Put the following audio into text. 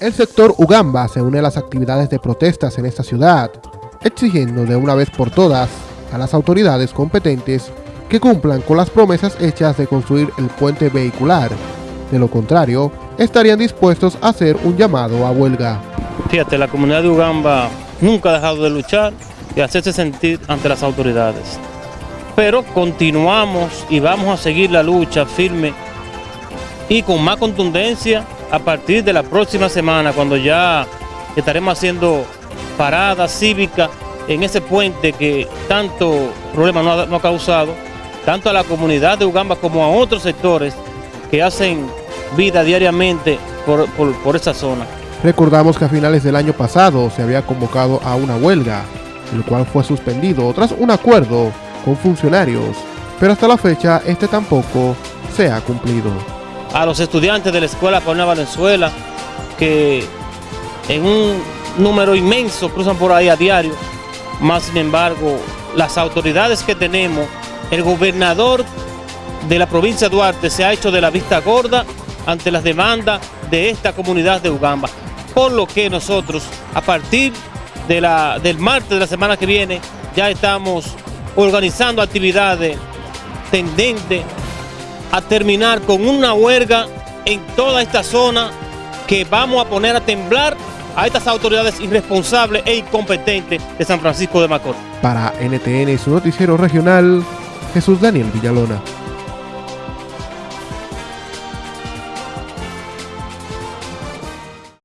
El sector Ugamba se une a las actividades de protestas en esta ciudad, exigiendo de una vez por todas a las autoridades competentes que cumplan con las promesas hechas de construir el puente vehicular. De lo contrario, estarían dispuestos a hacer un llamado a huelga. Fíjate, la comunidad de Ugamba nunca ha dejado de luchar y hacerse sentir ante las autoridades. Pero continuamos y vamos a seguir la lucha firme y con más contundencia a partir de la próxima semana, cuando ya estaremos haciendo paradas cívicas en ese puente que tanto problema no ha, causado, tanto a la comunidad de Ugamba como a otros sectores que hacen vida diariamente por, por esa zona. Recordamos que a finales del año pasado se había convocado a una huelga, el cual fue suspendido tras un acuerdo con funcionarios, pero hasta la fecha este tampoco se ha cumplido a los estudiantes de la Escuela Paulina Valenzuela, que en un número inmenso cruzan por ahí a diario, más sin embargo, las autoridades que tenemos, el gobernador de la provincia de Duarte se ha hecho de la vista gorda ante las demandas de esta comunidad de Ugamba, por lo que nosotros, a partir del martes de la semana que viene, ya estamos organizando actividades tendentes a terminar con una huelga en toda esta zona que vamos a poner a temblar a estas autoridades irresponsables e incompetentes de San Francisco de Macorís. Para NTN, su noticiero regional, Jesús Daniel Villalona.